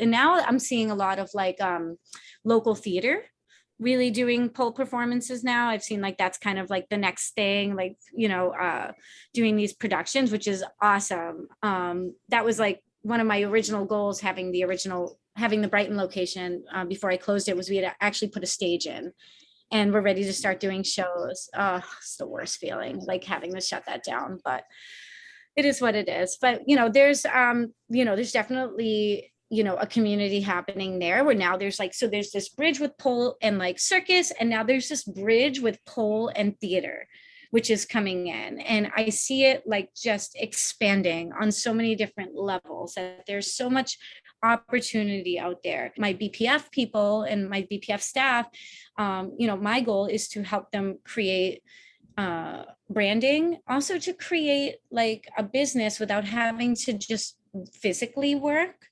and now I'm seeing a lot of like um, local theater really doing pole performances now. I've seen like that's kind of like the next thing, like, you know, uh, doing these productions, which is awesome. Um, that was like one of my original goals, having the original, having the Brighton location uh, before I closed it was we had actually put a stage in and we're ready to start doing shows. Oh, it's the worst feeling, like having to shut that down, but it is what it is. But, you know, there's, um, you know, there's definitely you know, a community happening there where now there's like, so there's this bridge with pole and like circus, and now there's this bridge with pole and theater, which is coming in. And I see it like just expanding on so many different levels that there's so much opportunity out there. My BPF people and my BPF staff, um, you know, my goal is to help them create uh, branding, also to create like a business without having to just physically work